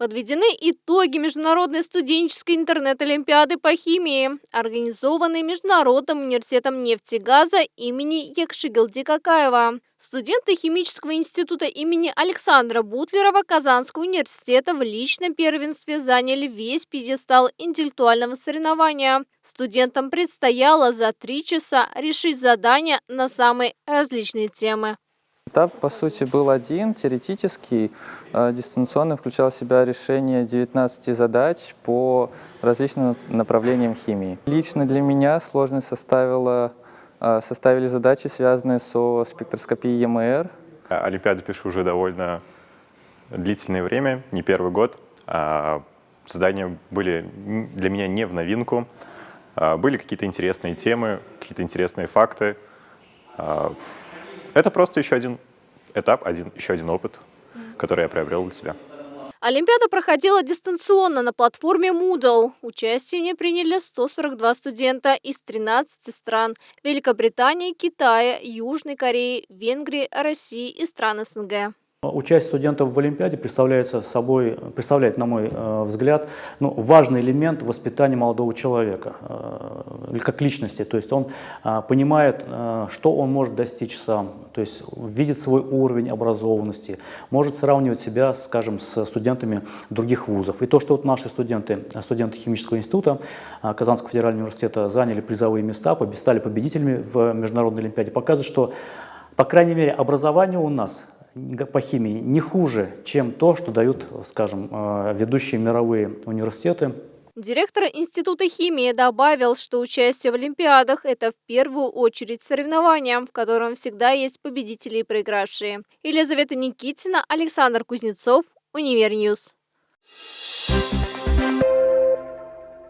Подведены итоги Международной студенческой интернет-олимпиады по химии, организованной Международным университетом нефти и газа имени Якшигилди Какаева. Студенты Химического института имени Александра Бутлерова Казанского университета в личном первенстве заняли весь пьедестал интеллектуального соревнования. Студентам предстояло за три часа решить задания на самые различные темы. Этап, по сути, был один, теоретический. Э, дистанционно включал в себя решение 19 задач по различным направлениям химии. Лично для меня сложность составила, э, составили задачи, связанные со спектроскопией ЕМР. Олимпиаду пишу уже довольно длительное время, не первый год. А задания были для меня не в новинку. А были какие-то интересные темы, какие-то интересные факты. Это просто еще один этап, один, еще один опыт, который я приобрел для себя. Олимпиада проходила дистанционно на платформе Moodle. Участие в ней приняли 142 студента из 13 стран – Великобритании, Китая, Южной Кореи, Венгрии, России и стран СНГ. Участие студентов в Олимпиаде представляет собой, представляет, на мой э, взгляд, ну, важный элемент воспитания молодого человека, э, как личности. То есть он э, понимает, что он может достичь сам, то есть видит свой уровень образованности, может сравнивать себя, скажем, с студентами других вузов. И то, что вот наши студенты, студенты химического института Казанского федерального университета заняли призовые места, стали победителями в Международной Олимпиаде, показывает, что, по крайней мере, образование у нас – по химии не хуже, чем то, что дают, скажем, э, ведущие мировые университеты. Директор Института химии добавил, что участие в Олимпиадах – это в первую очередь соревнования, в котором всегда есть победители и проигравшие. Елизавета Никитина, Александр Кузнецов, Univer News. Thank you.